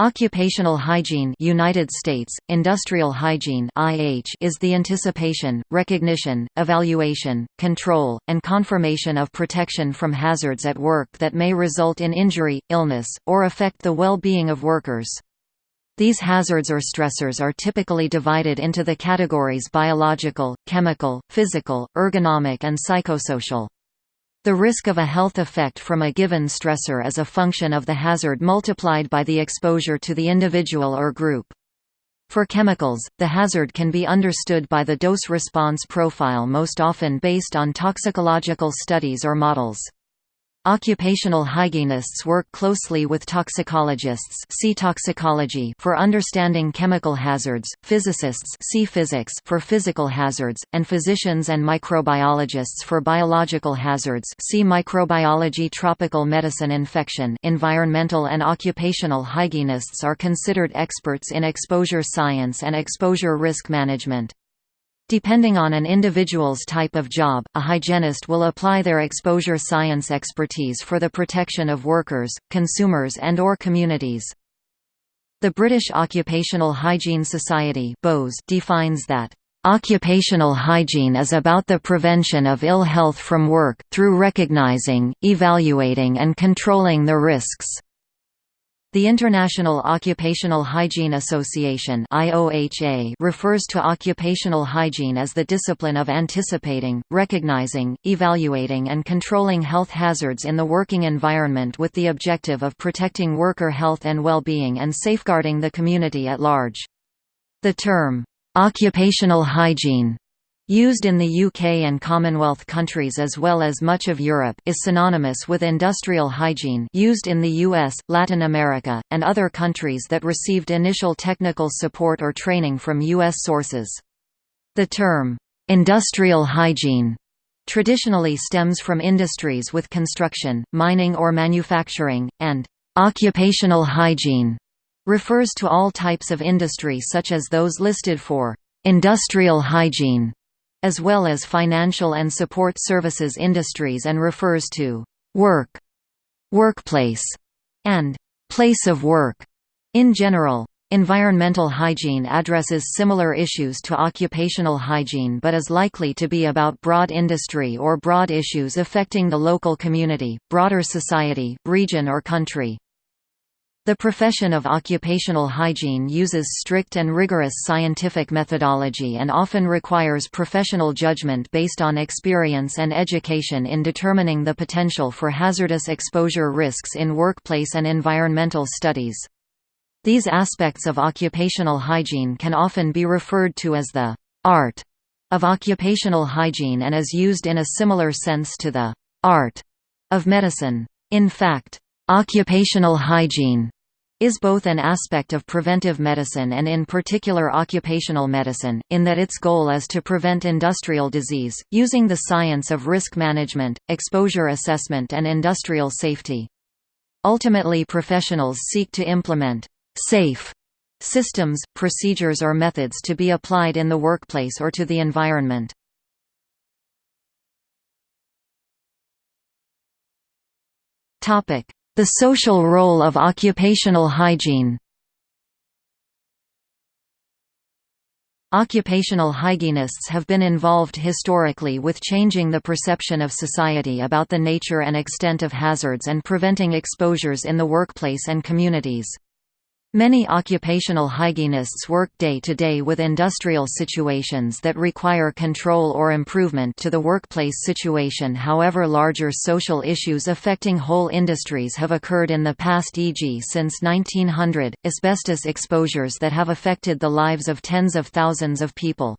Occupational hygiene United States, industrial hygiene IH is the anticipation, recognition, evaluation, control, and confirmation of protection from hazards at work that may result in injury, illness, or affect the well-being of workers. These hazards or stressors are typically divided into the categories biological, chemical, physical, ergonomic and psychosocial. The risk of a health effect from a given stressor is a function of the hazard multiplied by the exposure to the individual or group. For chemicals, the hazard can be understood by the dose-response profile most often based on toxicological studies or models. Occupational hygienists work closely with toxicologists see toxicology for understanding chemical hazards, physicists see physics for physical hazards, and physicians and microbiologists for biological hazards see microbiology tropical medicine infection environmental and occupational hygienists are considered experts in exposure science and exposure risk management. Depending on an individual's type of job, a hygienist will apply their exposure science expertise for the protection of workers, consumers and or communities. The British Occupational Hygiene Society defines that, "...occupational hygiene is about the prevention of ill health from work, through recognising, evaluating and controlling the risks." The International Occupational Hygiene Association (IOHA) refers to occupational hygiene as the discipline of anticipating, recognizing, evaluating and controlling health hazards in the working environment with the objective of protecting worker health and well-being and safeguarding the community at large. The term occupational hygiene used in the UK and Commonwealth countries as well as much of Europe is synonymous with industrial hygiene used in the US, Latin America, and other countries that received initial technical support or training from US sources. The term, "'industrial hygiene' traditionally stems from industries with construction, mining or manufacturing, and "'occupational hygiene' refers to all types of industry such as those listed for "'industrial hygiene' as well as financial and support services industries and refers to work, workplace, and place of work in general. Environmental hygiene addresses similar issues to occupational hygiene but is likely to be about broad industry or broad issues affecting the local community, broader society, region or country. The profession of occupational hygiene uses strict and rigorous scientific methodology and often requires professional judgment based on experience and education in determining the potential for hazardous exposure risks in workplace and environmental studies. These aspects of occupational hygiene can often be referred to as the art of occupational hygiene and is used in a similar sense to the art of medicine. In fact, occupational hygiene is both an aspect of preventive medicine and in particular occupational medicine, in that its goal is to prevent industrial disease, using the science of risk management, exposure assessment and industrial safety. Ultimately professionals seek to implement «safe» systems, procedures or methods to be applied in the workplace or to the environment. Topic the social role of occupational hygiene Occupational hygienists have been involved historically with changing the perception of society about the nature and extent of hazards and preventing exposures in the workplace and communities. Many occupational hygienists work day to day with industrial situations that require control or improvement to the workplace situation however larger social issues affecting whole industries have occurred in the past e.g. since 1900, asbestos exposures that have affected the lives of tens of thousands of people.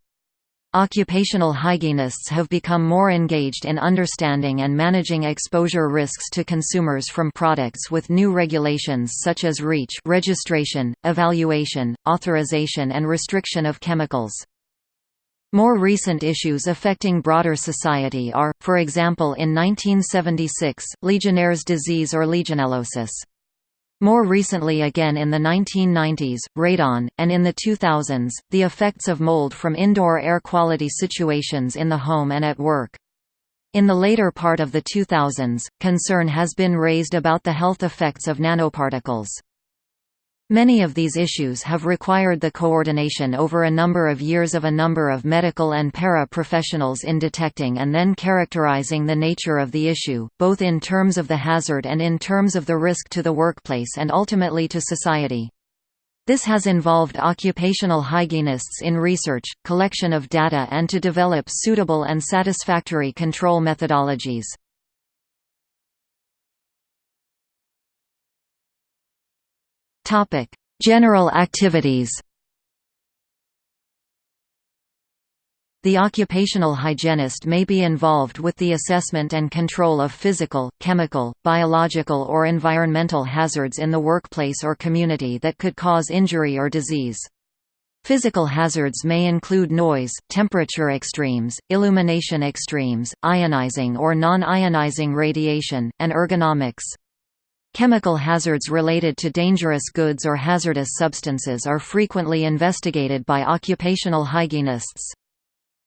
Occupational hygienists have become more engaged in understanding and managing exposure risks to consumers from products with new regulations such as REACH registration, evaluation, authorization and restriction of chemicals. More recent issues affecting broader society are, for example in 1976, Legionnaire's disease or Legionellosis. More recently again in the 1990s, radon, and in the 2000s, the effects of mold from indoor air quality situations in the home and at work. In the later part of the 2000s, concern has been raised about the health effects of nanoparticles. Many of these issues have required the coordination over a number of years of a number of medical and para-professionals in detecting and then characterizing the nature of the issue, both in terms of the hazard and in terms of the risk to the workplace and ultimately to society. This has involved occupational hygienists in research, collection of data and to develop suitable and satisfactory control methodologies. Topic: General activities. The occupational hygienist may be involved with the assessment and control of physical, chemical, biological or environmental hazards in the workplace or community that could cause injury or disease. Physical hazards may include noise, temperature extremes, illumination extremes, ionizing or non-ionizing radiation, and ergonomics. Chemical hazards related to dangerous goods or hazardous substances are frequently investigated by occupational hygienists.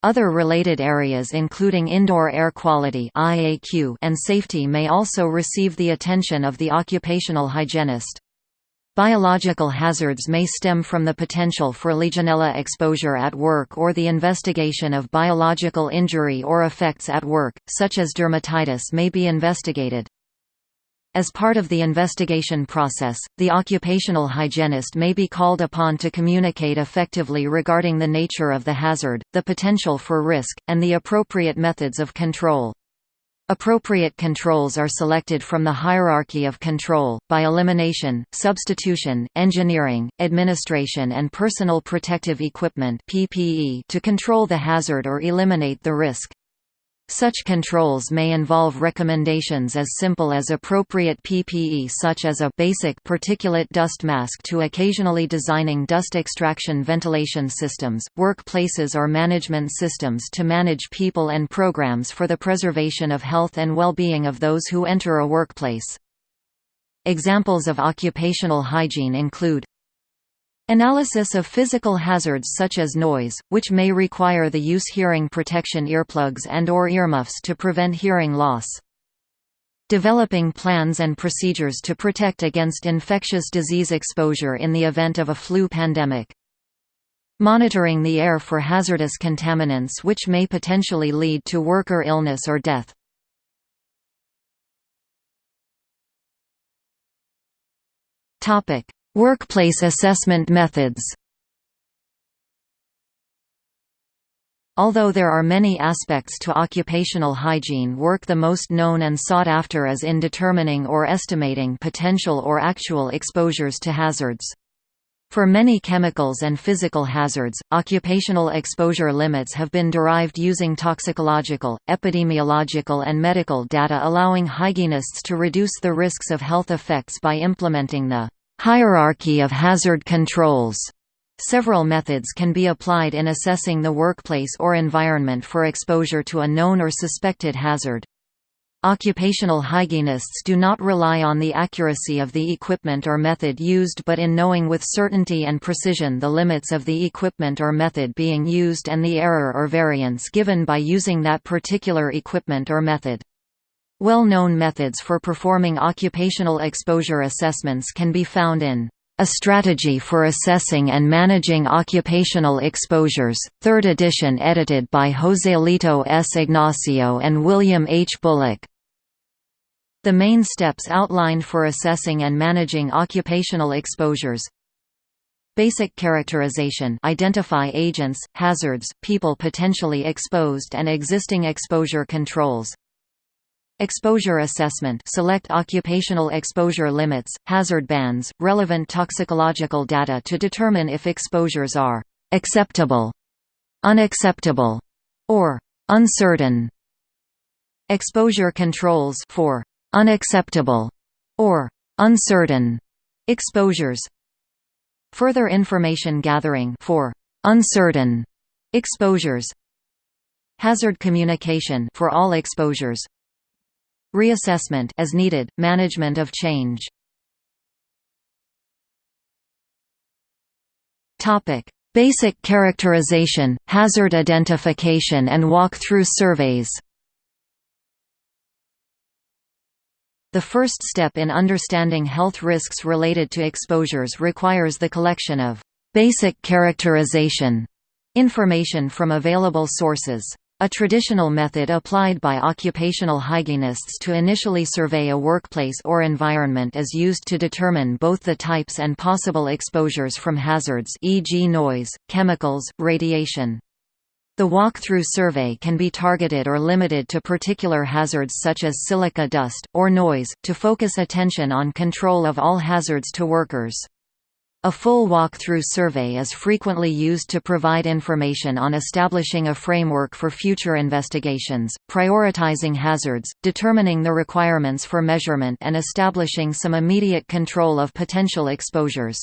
Other related areas including indoor air quality and safety may also receive the attention of the occupational hygienist. Biological hazards may stem from the potential for Legionella exposure at work or the investigation of biological injury or effects at work, such as dermatitis may be investigated. As part of the investigation process, the occupational hygienist may be called upon to communicate effectively regarding the nature of the hazard, the potential for risk, and the appropriate methods of control. Appropriate controls are selected from the hierarchy of control, by elimination, substitution, engineering, administration and personal protective equipment to control the hazard or eliminate the risk. Such controls may involve recommendations as simple as appropriate PPE such as a basic particulate dust mask to occasionally designing dust extraction ventilation systems, workplaces or management systems to manage people and programs for the preservation of health and well-being of those who enter a workplace. Examples of occupational hygiene include Analysis of physical hazards such as noise, which may require the use hearing protection earplugs and or earmuffs to prevent hearing loss. Developing plans and procedures to protect against infectious disease exposure in the event of a flu pandemic. Monitoring the air for hazardous contaminants which may potentially lead to worker illness or death. Topic: Workplace assessment methods Although there are many aspects to occupational hygiene work the most known and sought after is in determining or estimating potential or actual exposures to hazards. For many chemicals and physical hazards, occupational exposure limits have been derived using toxicological, epidemiological and medical data allowing hygienists to reduce the risks of health effects by implementing the Hierarchy of hazard controls Several methods can be applied in assessing the workplace or environment for exposure to a known or suspected hazard. Occupational hygienists do not rely on the accuracy of the equipment or method used but in knowing with certainty and precision the limits of the equipment or method being used and the error or variance given by using that particular equipment or method. Well-known methods for performing occupational exposure assessments can be found in A Strategy for Assessing and Managing Occupational Exposures, 3rd edition edited by Joselito S. Ignacio and William H. Bullock. The main steps outlined for assessing and managing occupational exposures Basic characterization identify agents, hazards, people potentially exposed and existing exposure controls Exposure assessment select occupational exposure limits, hazard bands, relevant toxicological data to determine if exposures are «acceptable», «unacceptable» or «uncertain». Exposure controls for «unacceptable» or «uncertain» exposures. Further information gathering for «uncertain» exposures. Hazard communication for all exposures Reassessment as needed, management of change. Topic: Basic characterization, hazard identification and walk-through surveys. The first step in understanding health risks related to exposures requires the collection of basic characterization information from available sources. A traditional method applied by occupational hygienists to initially survey a workplace or environment is used to determine both the types and possible exposures from hazards e.g. noise, chemicals, radiation. The walk-through survey can be targeted or limited to particular hazards such as silica dust, or noise, to focus attention on control of all hazards to workers. A full walk-through survey is frequently used to provide information on establishing a framework for future investigations, prioritizing hazards, determining the requirements for measurement and establishing some immediate control of potential exposures.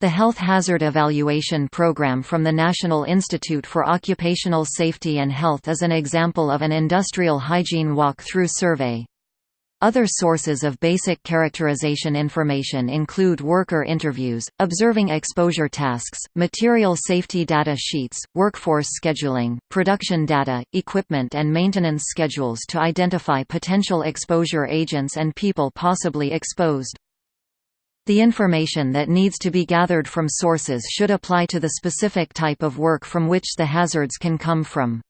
The Health Hazard Evaluation Program from the National Institute for Occupational Safety and Health is an example of an industrial hygiene walk-through survey. Other sources of basic characterization information include worker interviews, observing exposure tasks, material safety data sheets, workforce scheduling, production data, equipment and maintenance schedules to identify potential exposure agents and people possibly exposed. The information that needs to be gathered from sources should apply to the specific type of work from which the hazards can come from.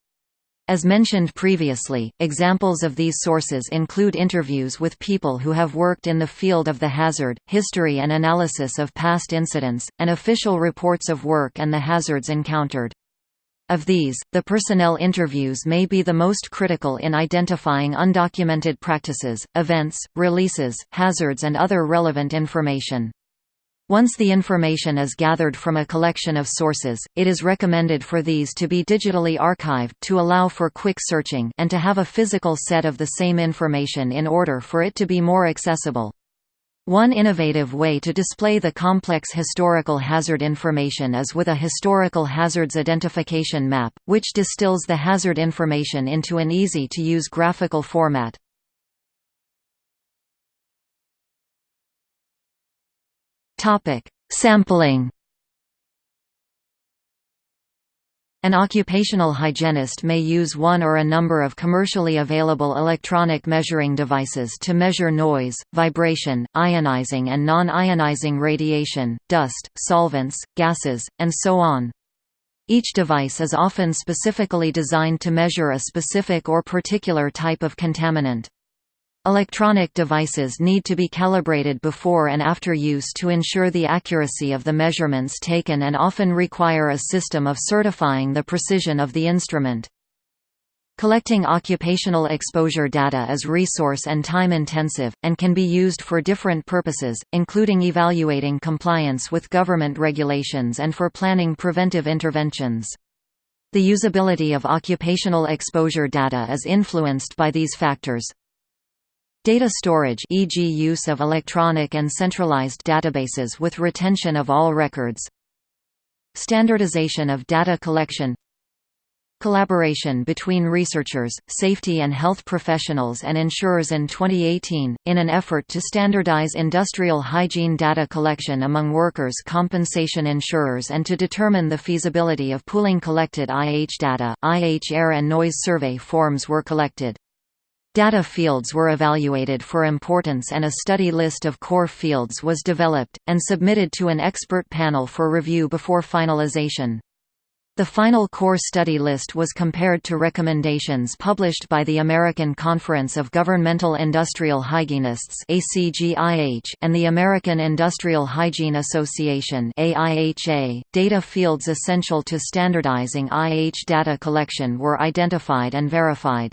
As mentioned previously, examples of these sources include interviews with people who have worked in the field of the hazard, history and analysis of past incidents, and official reports of work and the hazards encountered. Of these, the personnel interviews may be the most critical in identifying undocumented practices, events, releases, hazards and other relevant information. Once the information is gathered from a collection of sources, it is recommended for these to be digitally archived to allow for quick searching and to have a physical set of the same information in order for it to be more accessible. One innovative way to display the complex historical hazard information is with a historical hazards identification map, which distills the hazard information into an easy-to-use graphical format. Sampling An occupational hygienist may use one or a number of commercially available electronic measuring devices to measure noise, vibration, ionizing and non-ionizing radiation, dust, solvents, gases, and so on. Each device is often specifically designed to measure a specific or particular type of contaminant. Electronic devices need to be calibrated before and after use to ensure the accuracy of the measurements taken and often require a system of certifying the precision of the instrument. Collecting occupational exposure data is resource and time-intensive, and can be used for different purposes, including evaluating compliance with government regulations and for planning preventive interventions. The usability of occupational exposure data is influenced by these factors. Data storage e.g. use of electronic and centralized databases with retention of all records Standardization of data collection Collaboration between researchers, safety and health professionals and insurers in 2018, in an effort to standardize industrial hygiene data collection among workers' compensation insurers and to determine the feasibility of pooling collected IH data, IH air and noise survey forms were collected. Data fields were evaluated for importance and a study list of core fields was developed, and submitted to an expert panel for review before finalization. The final core study list was compared to recommendations published by the American Conference of Governmental Industrial Hygienists and the American Industrial Hygiene Association .Data fields essential to standardizing IH data collection were identified and verified.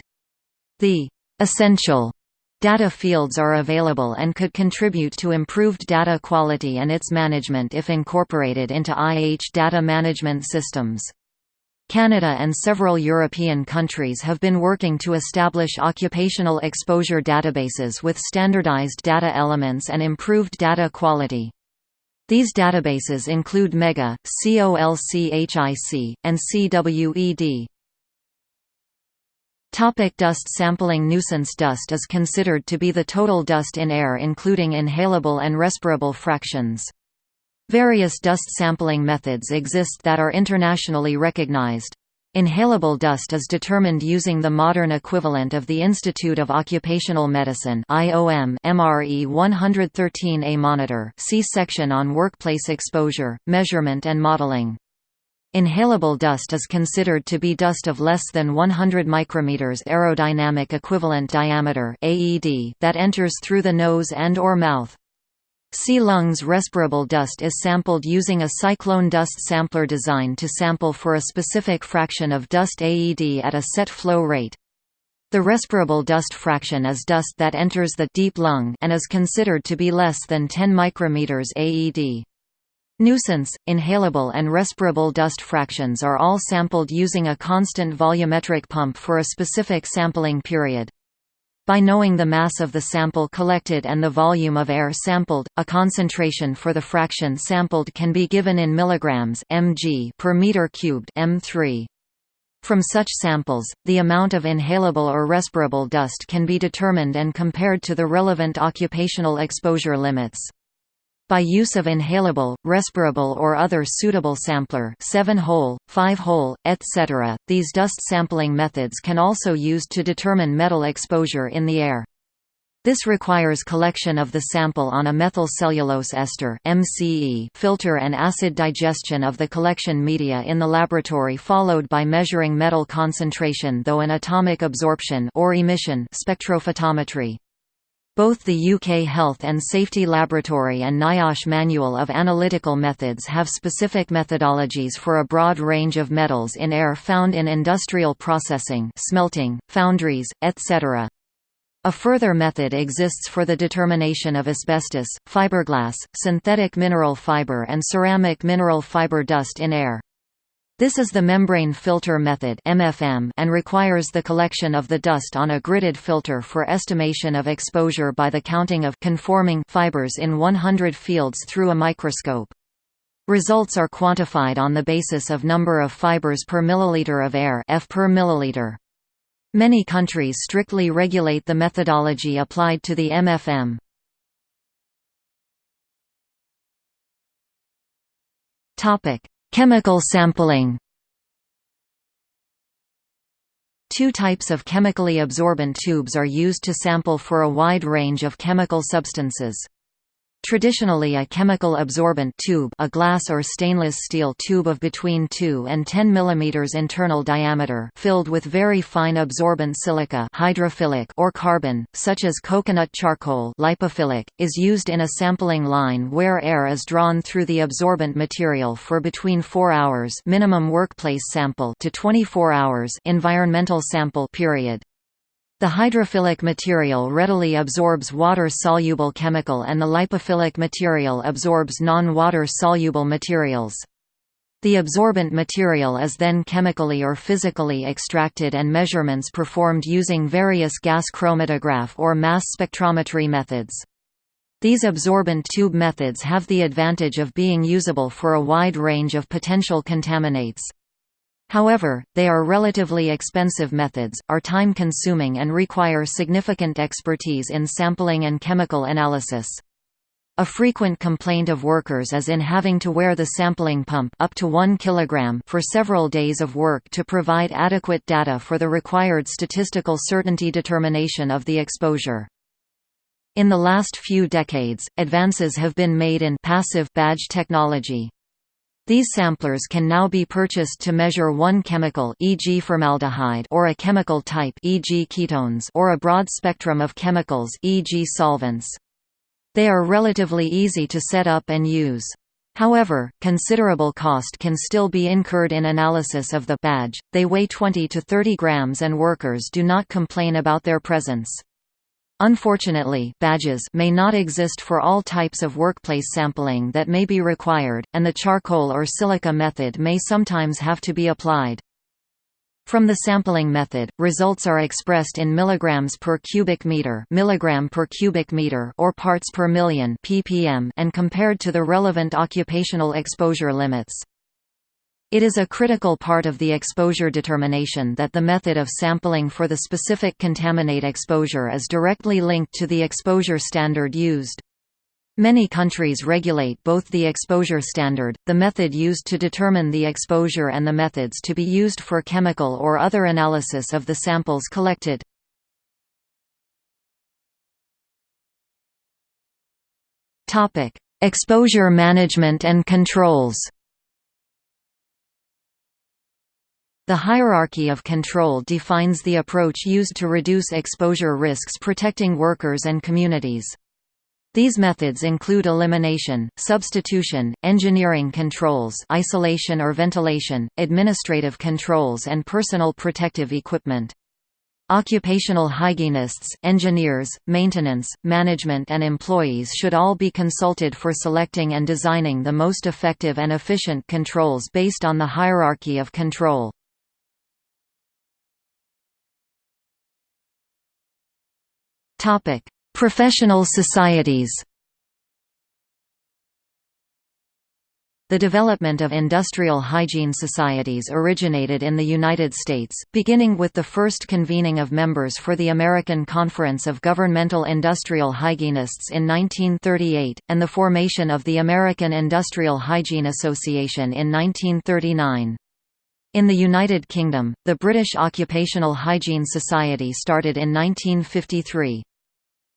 The Essential data fields are available and could contribute to improved data quality and its management if incorporated into IH data management systems. Canada and several European countries have been working to establish occupational exposure databases with standardized data elements and improved data quality. These databases include MEGA, COLCHIC, and CWED. Topic dust sampling Nuisance dust is considered to be the total dust in air including inhalable and respirable fractions. Various dust sampling methods exist that are internationally recognized. Inhalable dust is determined using the modern equivalent of the Institute of Occupational Medicine IOM MRE 113A monitor see section on workplace exposure, measurement and modeling. Inhalable dust is considered to be dust of less than 100 micrometers aerodynamic equivalent diameter AED that enters through the nose and or mouth. See lungs respirable dust is sampled using a cyclone dust sampler designed to sample for a specific fraction of dust AED at a set flow rate. The respirable dust fraction is dust that enters the deep lung and is considered to be less than 10 micrometers AED. Nuisance, inhalable and respirable dust fractions are all sampled using a constant volumetric pump for a specific sampling period. By knowing the mass of the sample collected and the volume of air sampled, a concentration for the fraction sampled can be given in milligrams mg per meter cubed m3. From such samples, the amount of inhalable or respirable dust can be determined and compared to the relevant occupational exposure limits. By use of inhalable, respirable or other suitable sampler 7-hole, 5-hole, etc., these dust sampling methods can also used to determine metal exposure in the air. This requires collection of the sample on a methyl cellulose ester MCE filter and acid digestion of the collection media in the laboratory followed by measuring metal concentration though an atomic absorption or emission spectrophotometry. Both the UK Health and Safety Laboratory and NIOSH Manual of Analytical Methods have specific methodologies for a broad range of metals in air found in industrial processing smelting, foundries, etc. A further method exists for the determination of asbestos, fiberglass, synthetic mineral fiber and ceramic mineral fiber dust in air. This is the membrane filter method MFM and requires the collection of the dust on a gridded filter for estimation of exposure by the counting of conforming fibers in 100 fields through a microscope. Results are quantified on the basis of number of fibers per milliliter of air F per milliliter. Many countries strictly regulate the methodology applied to the MFM. Topic: Chemical sampling Two types of chemically absorbent tubes are used to sample for a wide range of chemical substances. Traditionally a chemical absorbent tube a glass or stainless steel tube of between 2 and 10 mm internal diameter filled with very fine absorbent silica hydrophilic or carbon, such as coconut charcoal lipophilic, is used in a sampling line where air is drawn through the absorbent material for between 4 hours minimum workplace sample to 24 hours environmental sample period. The hydrophilic material readily absorbs water-soluble chemical and the lipophilic material absorbs non-water soluble materials. The absorbent material is then chemically or physically extracted and measurements performed using various gas chromatograph or mass spectrometry methods. These absorbent tube methods have the advantage of being usable for a wide range of potential contaminants. However, they are relatively expensive methods, are time-consuming and require significant expertise in sampling and chemical analysis. A frequent complaint of workers is in having to wear the sampling pump up to 1 kg for several days of work to provide adequate data for the required statistical certainty determination of the exposure. In the last few decades, advances have been made in passive badge technology, these samplers can now be purchased to measure one chemical e.g. formaldehyde or a chemical type e.g. ketones or a broad spectrum of chemicals e.g. solvents. They are relatively easy to set up and use. However, considerable cost can still be incurred in analysis of the badge. They weigh 20 to 30 grams and workers do not complain about their presence. Unfortunately, badges may not exist for all types of workplace sampling that may be required, and the charcoal or silica method may sometimes have to be applied. From the sampling method, results are expressed in milligrams per cubic meter, milligram per cubic meter or parts per million ppm and compared to the relevant occupational exposure limits. It is a critical part of the exposure determination that the method of sampling for the specific contaminate exposure is directly linked to the exposure standard used. Many countries regulate both the exposure standard, the method used to determine the exposure and the methods to be used for chemical or other analysis of the samples collected. Exposure management and controls The hierarchy of control defines the approach used to reduce exposure risks protecting workers and communities. These methods include elimination, substitution, engineering controls isolation or ventilation, administrative controls and personal protective equipment. Occupational hygienists, engineers, maintenance, management and employees should all be consulted for selecting and designing the most effective and efficient controls based on the hierarchy of control. Professional societies The development of industrial hygiene societies originated in the United States, beginning with the first convening of members for the American Conference of Governmental Industrial Hygienists in 1938, and the formation of the American Industrial Hygiene Association in 1939. In the United Kingdom, the British Occupational Hygiene Society started in 1953.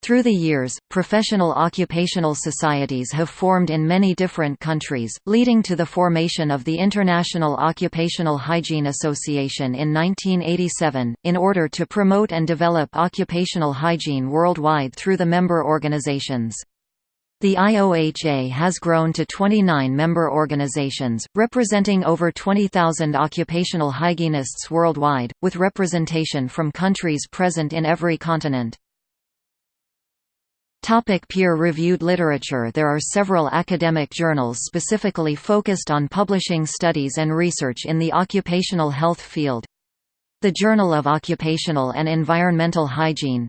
Through the years, professional occupational societies have formed in many different countries, leading to the formation of the International Occupational Hygiene Association in 1987, in order to promote and develop occupational hygiene worldwide through the member organizations. The IOHA has grown to 29 member organizations, representing over 20,000 occupational hygienists worldwide, with representation from countries present in every continent. Peer-reviewed literature There are several academic journals specifically focused on publishing studies and research in the occupational health field. The Journal of Occupational and Environmental Hygiene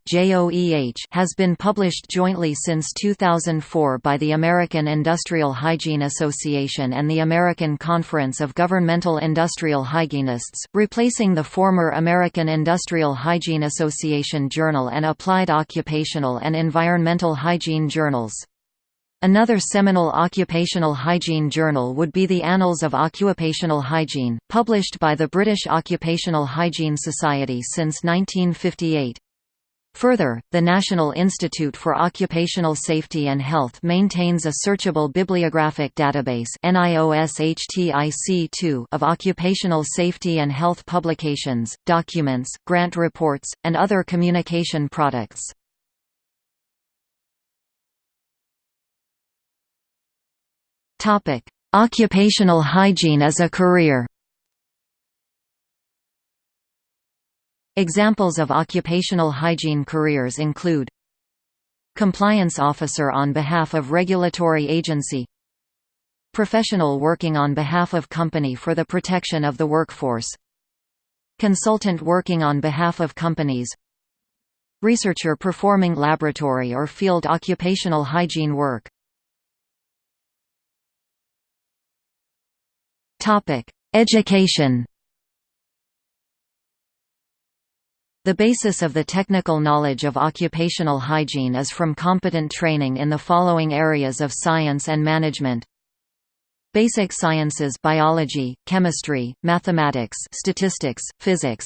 has been published jointly since 2004 by the American Industrial Hygiene Association and the American Conference of Governmental Industrial Hygienists, replacing the former American Industrial Hygiene Association Journal and Applied Occupational and Environmental Hygiene journals. Another seminal occupational hygiene journal would be the Annals of Occupational Hygiene, published by the British Occupational Hygiene Society since 1958. Further, the National Institute for Occupational Safety and Health maintains a searchable bibliographic database of occupational safety and health publications, documents, grant reports, and other communication products. Topic: Occupational hygiene as a career. Examples of occupational hygiene careers include Compliance officer on behalf of regulatory agency Professional working on behalf of company for the protection of the workforce Consultant working on behalf of companies Researcher performing laboratory or field occupational hygiene work Topic: Education. The basis of the technical knowledge of occupational hygiene is from competent training in the following areas of science and management. Basic sciences biology, chemistry, mathematics statistics, physics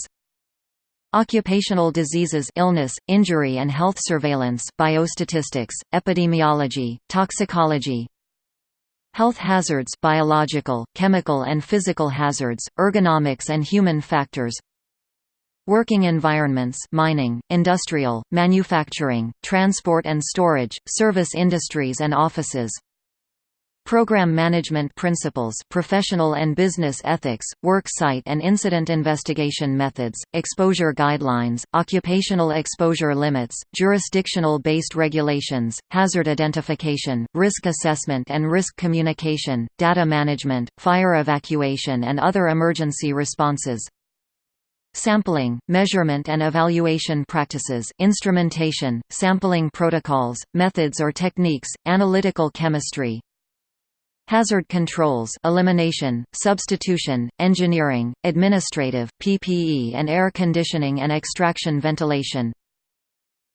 Occupational diseases illness, injury and health surveillance biostatistics, epidemiology, toxicology, Health hazards biological, chemical and physical hazards, ergonomics and human factors Working environments mining, industrial, manufacturing, transport and storage, service industries and offices Program management principles professional and business ethics, work site and incident investigation methods, exposure guidelines, occupational exposure limits, jurisdictional-based regulations, hazard identification, risk assessment and risk communication, data management, fire evacuation and other emergency responses, Sampling, measurement and evaluation practices, instrumentation, sampling protocols, methods or techniques, analytical chemistry, Hazard controls elimination, substitution, engineering, administrative, PPE and air conditioning and extraction ventilation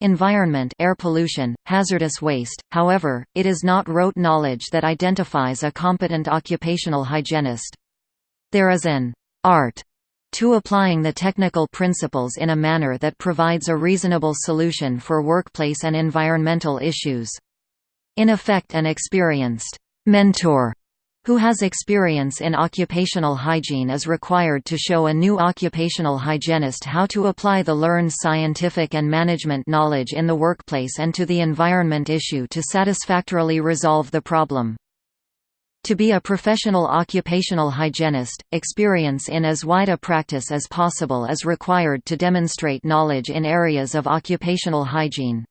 environment air pollution, hazardous waste, however, it is not rote knowledge that identifies a competent occupational hygienist. There is an art to applying the technical principles in a manner that provides a reasonable solution for workplace and environmental issues. In effect an experienced mentor who has experience in occupational hygiene is required to show a new occupational hygienist how to apply the learned scientific and management knowledge in the workplace and to the environment issue to satisfactorily resolve the problem. To be a professional occupational hygienist, experience in as wide a practice as possible is required to demonstrate knowledge in areas of occupational hygiene.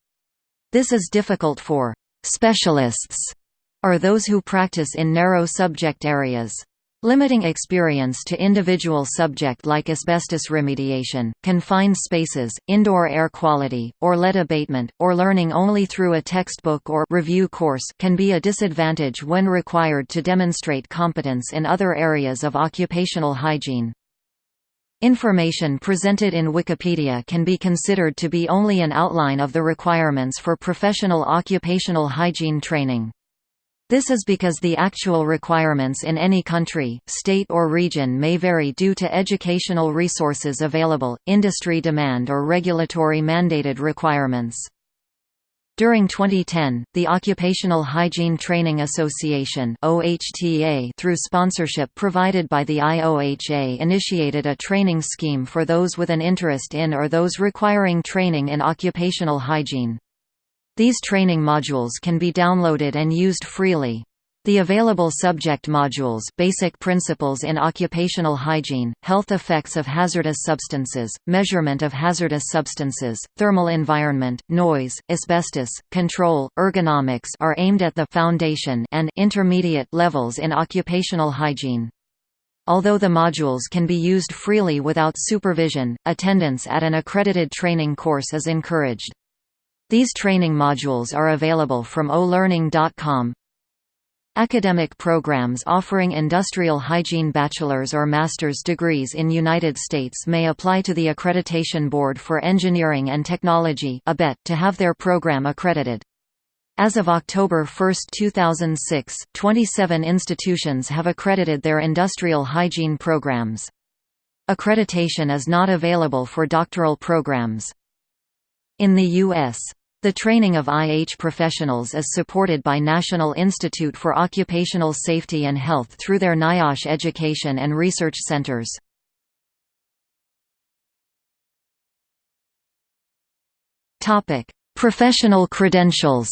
This is difficult for specialists are those who practice in narrow subject areas. Limiting experience to individual subject like asbestos remediation, confined spaces, indoor air quality, or lead abatement, or learning only through a textbook or review course can be a disadvantage when required to demonstrate competence in other areas of occupational hygiene. Information presented in Wikipedia can be considered to be only an outline of the requirements for professional occupational hygiene training. This is because the actual requirements in any country, state or region may vary due to educational resources available, industry demand or regulatory mandated requirements. During 2010, the Occupational Hygiene Training Association through sponsorship provided by the IOHA initiated a training scheme for those with an interest in or those requiring training in occupational hygiene. These training modules can be downloaded and used freely. The available subject modules Basic Principles in Occupational Hygiene, Health Effects of Hazardous Substances, Measurement of Hazardous Substances, Thermal Environment, Noise, Asbestos, Control, Ergonomics are aimed at the foundation and intermediate levels in occupational hygiene. Although the modules can be used freely without supervision, attendance at an accredited training course is encouraged. These training modules are available from ohlearning.com. Academic programs offering industrial hygiene bachelor's or master's degrees in United States may apply to the Accreditation Board for Engineering and Technology to have their program accredited. As of October 1, 2006, 27 institutions have accredited their industrial hygiene programs. Accreditation is not available for doctoral programs. In the U.S., the training of IH professionals is supported by National Institute for Occupational Safety and Health through their NIOSH education and research centers. Professional credentials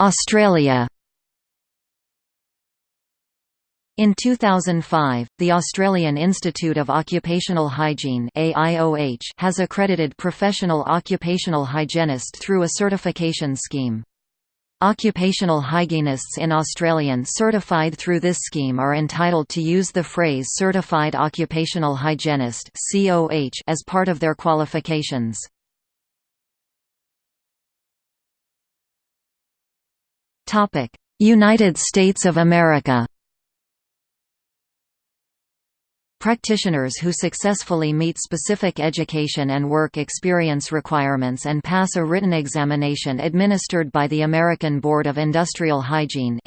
Australia in 2005, the Australian Institute of Occupational Hygiene has accredited professional occupational hygienist through a certification scheme. Occupational hygienists in Australian certified through this scheme are entitled to use the phrase Certified Occupational Hygienist as part of their qualifications. United States of America Practitioners who successfully meet specific education and work experience requirements and pass a written examination administered by the American Board of Industrial Hygiene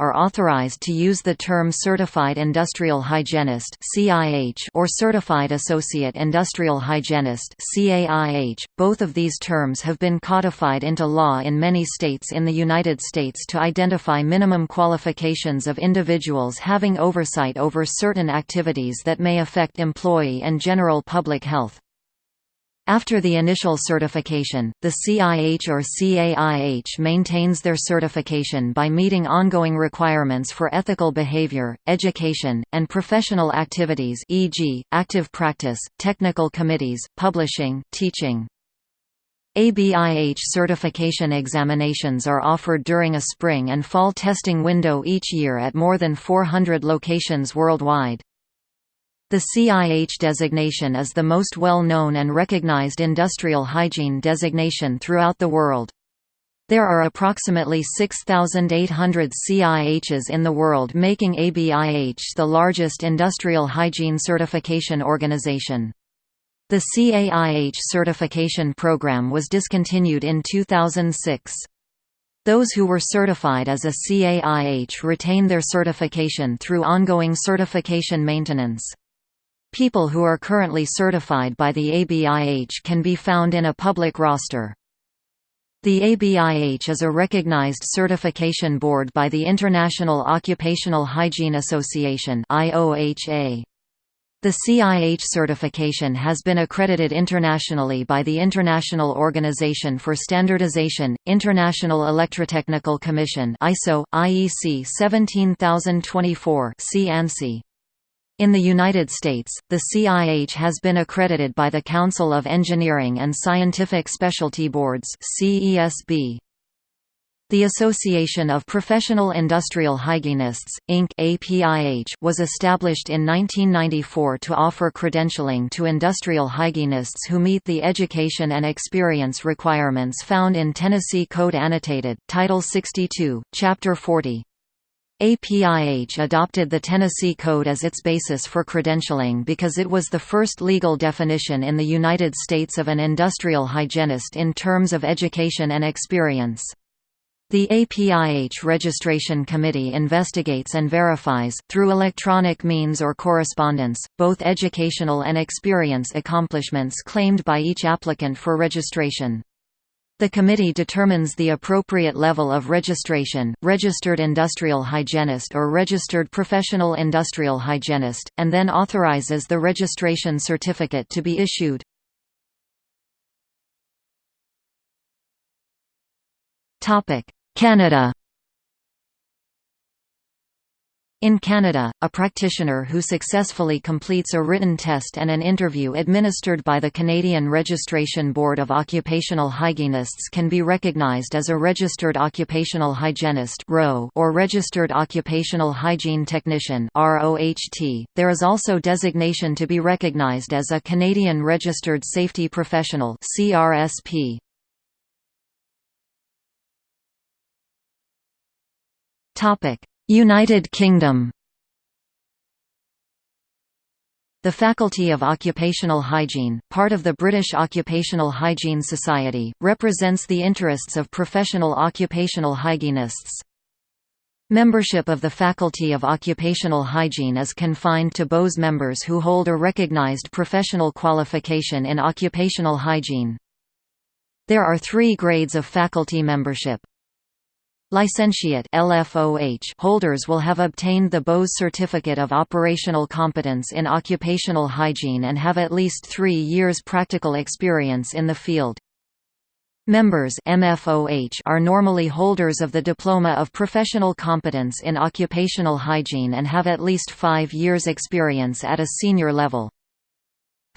are authorized to use the term Certified Industrial Hygienist or Certified Associate Industrial Hygienist .Both of these terms have been codified into law in many states in the United States to identify minimum qualifications of individuals having oversight over certain activities activities that may affect employee and general public health. After the initial certification, the CIH or CAIH maintains their certification by meeting ongoing requirements for ethical behavior, education, and professional activities e.g., active practice, technical committees, publishing, teaching. ABIH certification examinations are offered during a spring and fall testing window each year at more than 400 locations worldwide. The CIH designation is the most well-known and recognized industrial hygiene designation throughout the world. There are approximately 6,800 CIHs in the world making ABIH the largest industrial hygiene certification organization. The CAIH certification program was discontinued in 2006. Those who were certified as a CAIH retain their certification through ongoing certification maintenance. People who are currently certified by the ABIH can be found in a public roster. The ABIH is a recognized certification board by the International Occupational Hygiene Association The CIH certification has been accredited internationally by the International Organization for Standardization, International Electrotechnical Commission ISO, IEC 17024 (CANSI). In the United States, the CIH has been accredited by the Council of Engineering and Scientific Specialty Boards CESB. The Association of Professional Industrial Hygienists, Inc. APIH was established in 1994 to offer credentialing to industrial hygienists who meet the education and experience requirements found in Tennessee Code Annotated, Title 62, Chapter 40. APIH adopted the Tennessee Code as its basis for credentialing because it was the first legal definition in the United States of an industrial hygienist in terms of education and experience. The APIH Registration Committee investigates and verifies, through electronic means or correspondence, both educational and experience accomplishments claimed by each applicant for registration. The committee determines the appropriate level of registration, registered industrial hygienist or registered professional industrial hygienist, and then authorizes the registration certificate to be issued. Canada In Canada, a practitioner who successfully completes a written test and an interview administered by the Canadian Registration Board of Occupational Hygienists can be recognized as a Registered Occupational Hygienist or Registered Occupational Hygiene Technician There is also designation to be recognized as a Canadian Registered Safety Professional. Topic United Kingdom The Faculty of Occupational Hygiene, part of the British Occupational Hygiene Society, represents the interests of professional occupational hygienists. Membership of the Faculty of Occupational Hygiene is confined to BOHS members who hold a recognised professional qualification in occupational hygiene. There are three grades of faculty membership. Licentiate LFOH holders will have obtained the BOHS Certificate of Operational Competence in Occupational Hygiene and have at least three years practical experience in the field. Members MFOH are normally holders of the Diploma of Professional Competence in Occupational Hygiene and have at least five years experience at a senior level.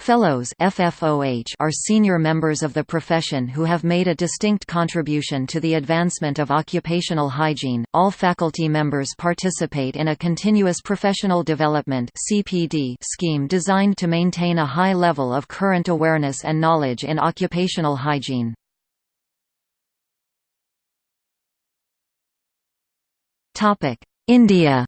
Fellows FFOH are senior members of the profession who have made a distinct contribution to the advancement of occupational hygiene. All faculty members participate in a continuous professional development (CPD) scheme designed to maintain a high level of current awareness and knowledge in occupational hygiene. Topic: India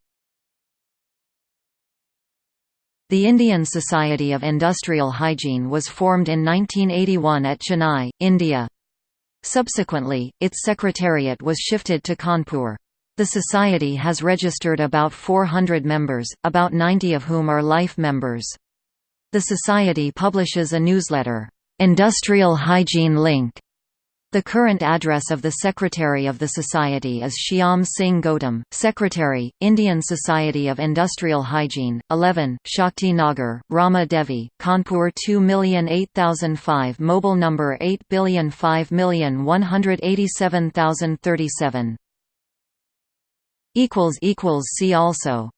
the Indian Society of Industrial Hygiene was formed in 1981 at Chennai, India. Subsequently, its secretariat was shifted to Kanpur. The society has registered about 400 members, about 90 of whom are life members. The society publishes a newsletter, Industrial Hygiene Link, the current address of the Secretary of the Society is Shyam Singh Gautam, Secretary, Indian Society of Industrial Hygiene, 11, Shakti Nagar, Rama Devi, Kanpur 2008005 Mobile number 805187037 See also